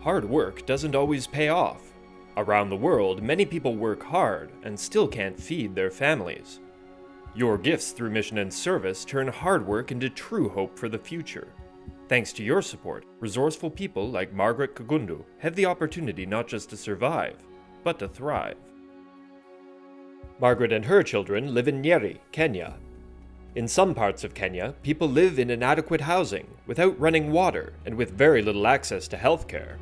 Hard work doesn't always pay off. Around the world, many people work hard and still can't feed their families. Your gifts through mission and service turn hard work into true hope for the future. Thanks to your support, resourceful people like Margaret Kagundu have the opportunity not just to survive, but to thrive. Margaret and her children live in Nyeri, Kenya. In some parts of Kenya, people live in inadequate housing, without running water, and with very little access to healthcare.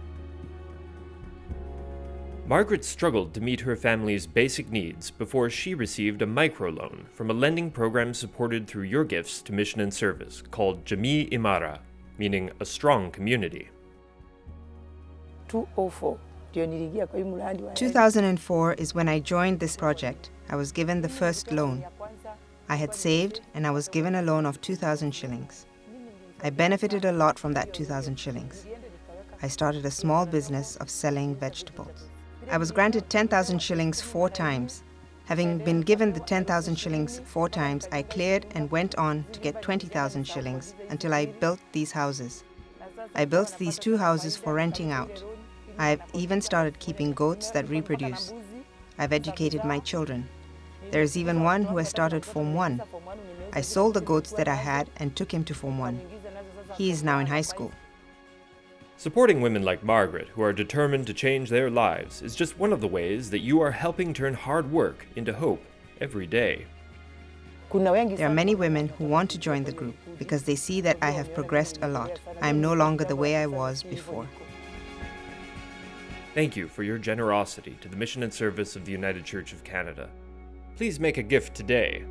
Margaret struggled to meet her family's basic needs before she received a microloan from a lending program supported through your gifts to mission and service called Jamii Imara, meaning a strong community. 2004 is when I joined this project. I was given the first loan. I had saved and I was given a loan of 2,000 shillings. I benefited a lot from that 2,000 shillings. I started a small business of selling vegetables. I was granted 10,000 shillings four times. Having been given the 10,000 shillings four times, I cleared and went on to get 20,000 shillings until I built these houses. I built these two houses for renting out. I've even started keeping goats that reproduce. I've educated my children. There's even one who has started Form 1. I sold the goats that I had and took him to Form 1. He is now in high school. Supporting women like Margaret, who are determined to change their lives, is just one of the ways that you are helping turn hard work into hope every day. There are many women who want to join the group because they see that I have progressed a lot. I am no longer the way I was before. Thank you for your generosity to the mission and service of the United Church of Canada. Please make a gift today